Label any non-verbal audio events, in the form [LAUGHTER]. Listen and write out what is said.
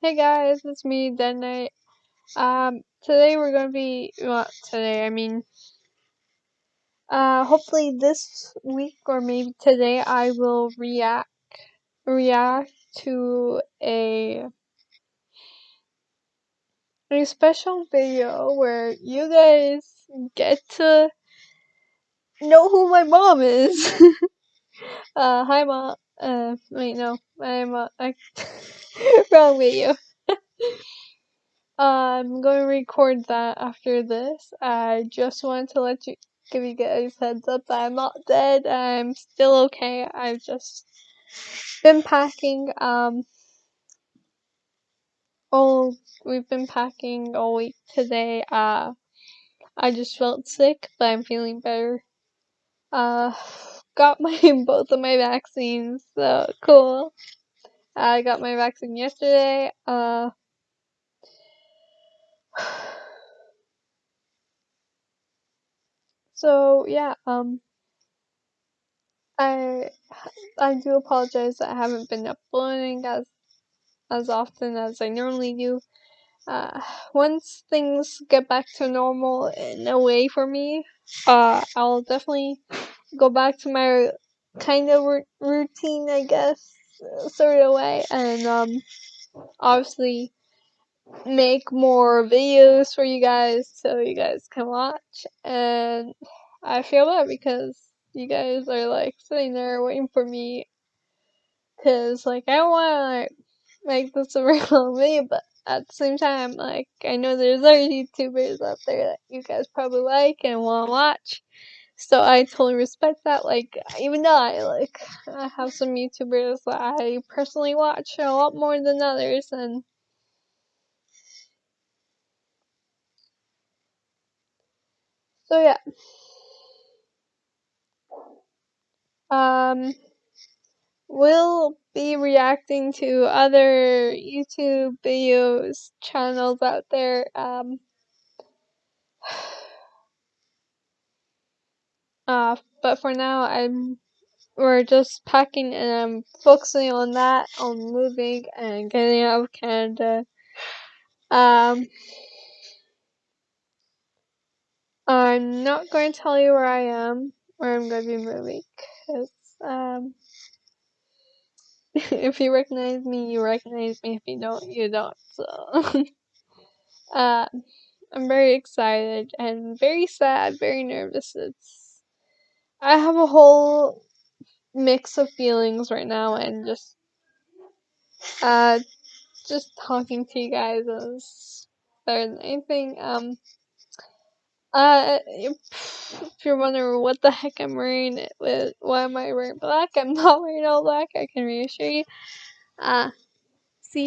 Hey guys, it's me, Dead Knight. Um, today we're gonna be, well, today, I mean, uh, hopefully this week or maybe today I will react, react to a, a special video where you guys get to know who my mom is. [LAUGHS] uh, hi mom, uh, wait, no, I'm, uh, I, [LAUGHS] wrong video. [LAUGHS] I'm going to record that after this. I just wanted to let you give you guys heads up that I'm not dead. I'm still okay. I've just been packing. Um, oh, we've been packing all week today. Uh, I just felt sick, but I'm feeling better. Uh, got my [LAUGHS] both of my vaccines, so cool. I got my vaccine yesterday. Uh. [SIGHS] So yeah, um, I I do apologize that I haven't been uploading as as often as I normally do. Uh, once things get back to normal in a way for me, uh, I'll definitely go back to my kind of r- routine, I guess, sort of way, and um, obviously make more videos for you guys so you guys can watch. And I feel bad because you guys are like sitting there waiting for me because like I want to like, make this [LAUGHS] a real video, but at the same time, like I know there's other YouTubers out there that you guys probably like and want to watch. So I totally respect that. Like even though I like I have some YouTubers that I personally watch a lot more than others, and so yeah. Um, we'll be reacting to other YouTube videos channels out there. Um, [SIGHS] [SIGHS] uh, but for now, I'm we're just packing and I'm focusing on that, on moving and getting out of Canada. Um, I'm not going to tell you where I am, where I'm going to be moving, because um. [LAUGHS] if you recognize me, you recognize me. If you don't, you don't. So, [LAUGHS] uh, I'm very excited and very sad, very nervous. It's I have a whole mix of feelings right now, and just uh, just talking to you guys is better than anything. Um, uh, if you're wondering what the heck I'm wearing, with why am I wearing black? I'm not wearing all black. I can reassure you. Uh, see.